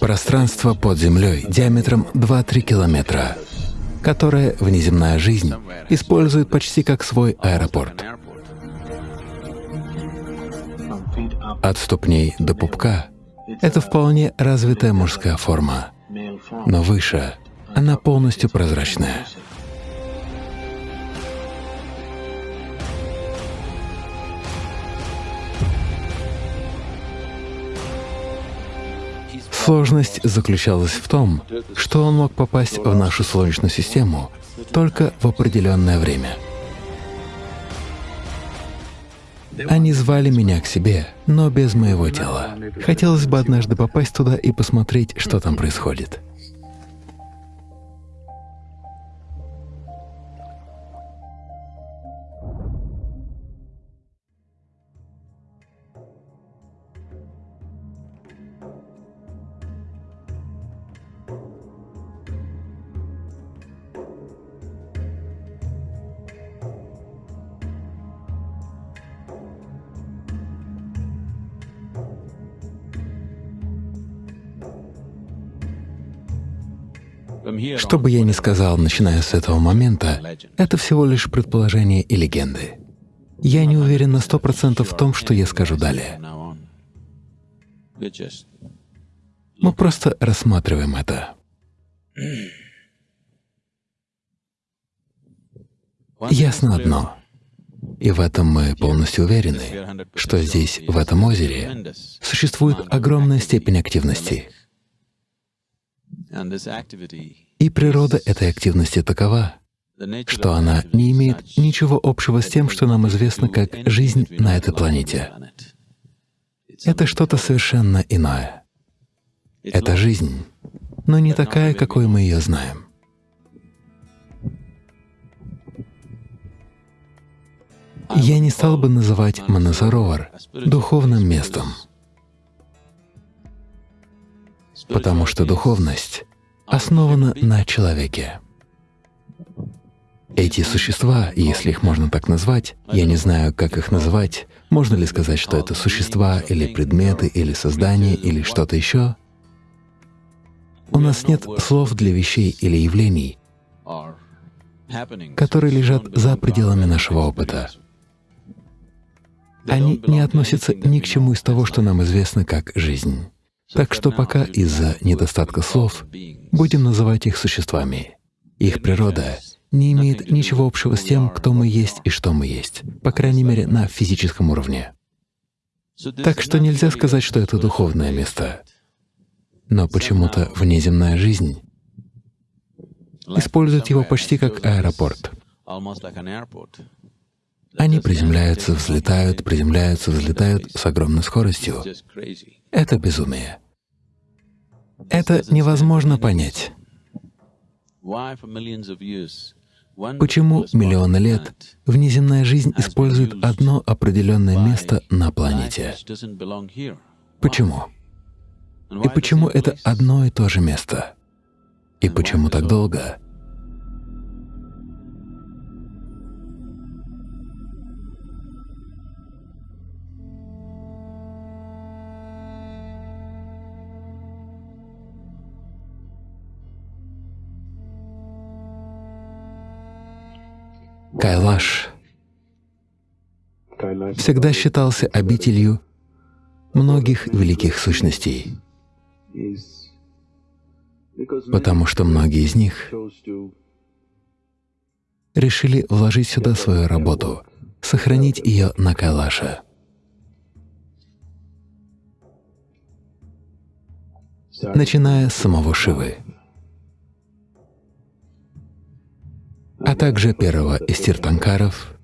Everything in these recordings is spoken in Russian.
Пространство под землей диаметром 2-3 километра, которое внеземная жизнь использует почти как свой аэропорт. От ступней до пупка — это вполне развитая мужская форма, но выше она полностью прозрачная. Сложность заключалась в том, что он мог попасть в нашу Солнечную систему только в определенное время. Они звали меня к себе, но без моего тела. Хотелось бы однажды попасть туда и посмотреть, что там происходит. Что бы я ни сказал, начиная с этого момента, это всего лишь предположение и легенды. Я не уверен на сто процентов в том, что я скажу далее. Мы просто рассматриваем это. Ясно одно, и в этом мы полностью уверены, что здесь, в этом озере, существует огромная степень активности. И природа этой активности такова, что она не имеет ничего общего с тем, что нам известно как жизнь на этой планете. Это что-то совершенно иное. Это жизнь, но не такая, какой мы ее знаем. Я не стал бы называть Манасаровар духовным местом, потому что духовность основана на человеке. Эти существа, если их можно так назвать, я не знаю, как их называть, можно ли сказать, что это существа или предметы, или создания, или что-то еще? У нас нет слов для вещей или явлений, которые лежат за пределами нашего опыта. Они не относятся ни к чему из того, что нам известно как жизнь. Так что пока из-за недостатка слов будем называть их существами. Их природа не имеет ничего общего с тем, кто мы есть и что мы есть, по крайней мере, на физическом уровне. Так что нельзя сказать, что это духовное место. Но почему-то внеземная жизнь использует его почти как аэропорт. Они приземляются, взлетают, приземляются, взлетают с огромной скоростью. Это безумие. Это невозможно понять. Почему миллионы лет внеземная жизнь использует одно определенное место на планете? Почему? И почему это одно и то же место? И почему так долго? Кайлаш всегда считался обителью многих великих сущностей, потому что многие из них решили вложить сюда свою работу, сохранить ее на Кайлаше. начиная с самого Шивы. Также первого из тиртанкаров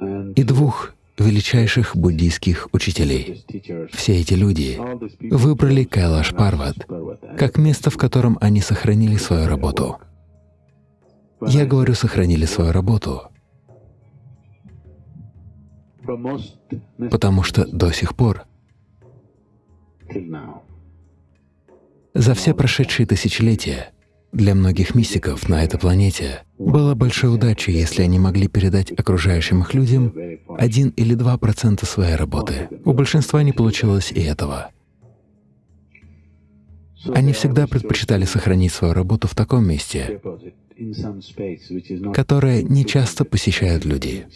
и двух величайших буддийских учителей. Все эти люди выбрали Кайлаш Парват как место, в котором они сохранили свою работу. Я говорю, сохранили свою работу, потому что до сих пор за все прошедшие тысячелетия Для многих мистиков на этой планете было большой удачей, если они могли передать окружающим их людям один или два процента своей работы. У большинства не получилось и этого. Они всегда предпочитали сохранить свою работу в таком месте, которое не часто посещают люди,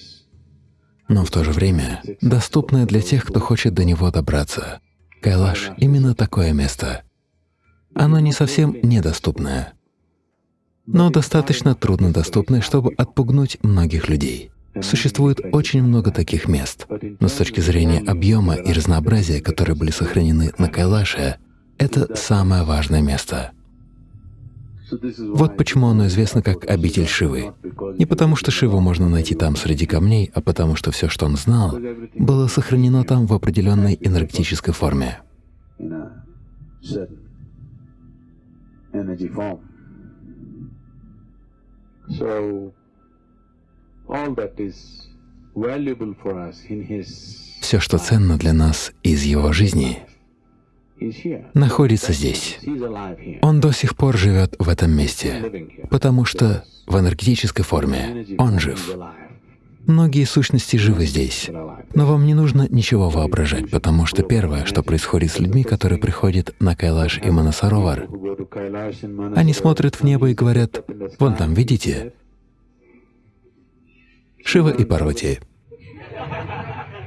но в то же время доступное для тех, кто хочет до него добраться. Кайлаш — именно такое место. Оно не совсем недоступное, но достаточно труднодоступное, чтобы отпугнуть многих людей. Существует очень много таких мест, но с точки зрения объема и разнообразия, которые были сохранены на Кайлаше, это самое важное место. Вот почему оно известно как обитель Шивы. Не потому, что Шиву можно найти там среди камней, а потому что все, что он знал, было сохранено там в определенной энергетической форме. Все, что ценно для нас из его жизни, находится здесь. Он до сих пор живет в этом месте, потому что в энергетической форме он жив. Многие сущности живы здесь, но вам не нужно ничего воображать, потому что первое, что происходит с людьми, которые приходят на Кайлаш и Манасаровар, они смотрят в небо и говорят, «Вон там, видите? Шива и Парвати.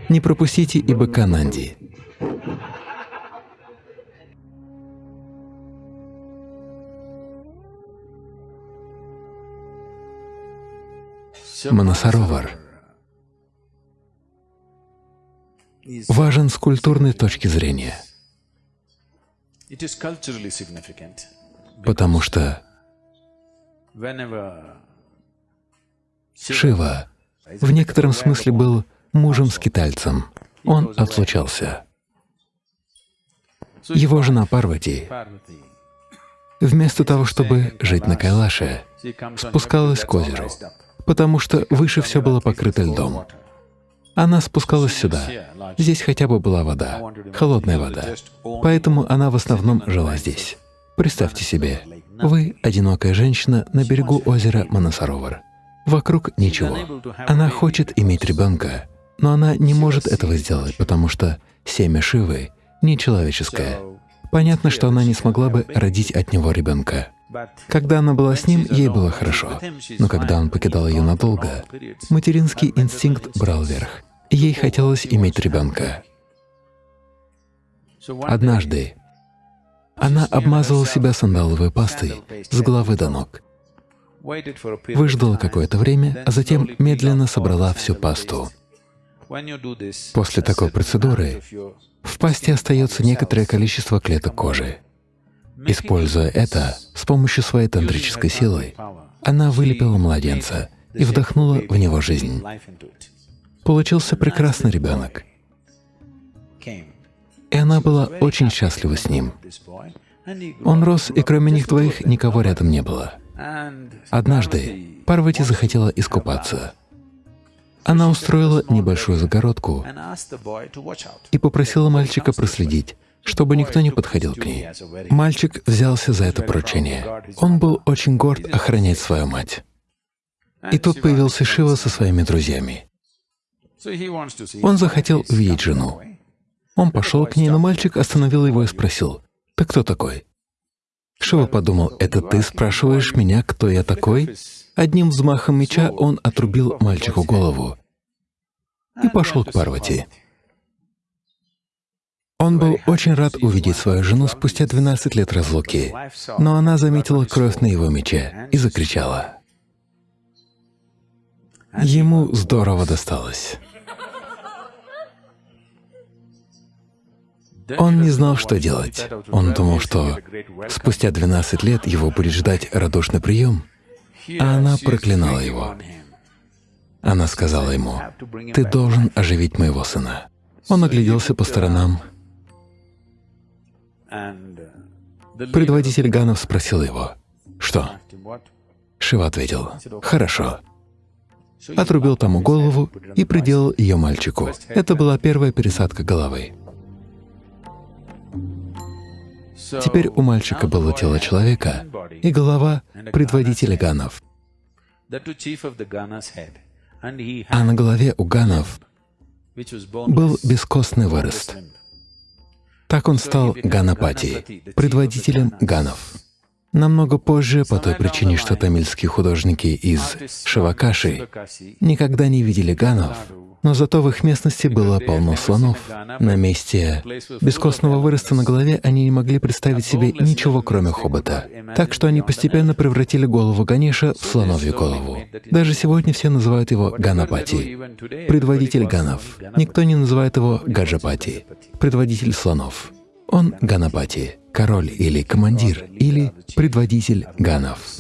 Не пропустите и быка Нанди». Манасаровар важен с культурной точки зрения, потому что Шива в некотором смысле был мужем-скитальцем. Он отлучался. Его жена Парвати, вместо того, чтобы жить на Кайлаше, спускалась к озеру потому что выше все было покрыто льдом. Она спускалась сюда. Здесь хотя бы была вода, холодная вода. Поэтому она в основном жила здесь. Представьте себе, вы — одинокая женщина на берегу озера Манасаровар. Вокруг ничего. Она хочет иметь ребенка, но она не может этого сделать, потому что семя Шивы нечеловеческое. Понятно, что она не смогла бы родить от него ребенка. Когда она была с ним, ей было хорошо, но когда он покидал ее надолго, материнский инстинкт брал верх. Ей хотелось иметь ребенка. Однажды она обмазывала себя сандаловой пастой с головы до ног, выждала какое-то время, а затем медленно собрала всю пасту. После такой процедуры в пасте остается некоторое количество клеток кожи. Используя это, с помощью своей тантрической силы, она вылепила младенца и вдохнула в него жизнь. Получился прекрасный ребенок. И она была очень счастлива с ним. Он рос, и кроме них двоих никого рядом не было. Однажды Парвати захотела искупаться. Она устроила небольшую загородку и попросила мальчика проследить, чтобы никто не подходил к ней. Мальчик взялся за это поручение. Он был очень горд охранять свою мать. И тут появился Шива со своими друзьями. Он захотел увидеть жену. Он пошел к ней, но мальчик остановил его и спросил, «Ты кто такой?» Шива подумал, «Это ты спрашиваешь меня, кто я такой?» Одним взмахом меча он отрубил мальчику голову и пошел к Парвати. Он был очень рад увидеть свою жену спустя 12 лет разлуки, но она заметила кровь на его мече и закричала. Ему здорово досталось. Он не знал, что делать. Он думал, что спустя 12 лет его будет ждать радушный прием, а она проклинала его. Она сказала ему, «Ты должен оживить моего сына». Он огляделся по сторонам, Предводитель Ганов спросил его, «Что?» Шива ответил, «Хорошо». Отрубил тому голову и приделал ее мальчику. Это была первая пересадка головы. Теперь у мальчика было тело человека и голова предводителя ганов. А на голове у ганов был бескостный вырост. Так он стал Ганапати, предводителем ганов. Намного позже, по той причине, что тамильские художники из Шивакаши никогда не видели ганов, но зато в их местности было полно слонов. На месте бескостного выроста на голове они не могли представить себе ничего, кроме хобота. Так что они постепенно превратили голову Ганеша в слоновью голову. Даже сегодня все называют его Ганапати, предводитель ганов. Никто не называет его Гаджапати, предводитель слонов. Он Ганапати, король или командир, или предводитель ганов.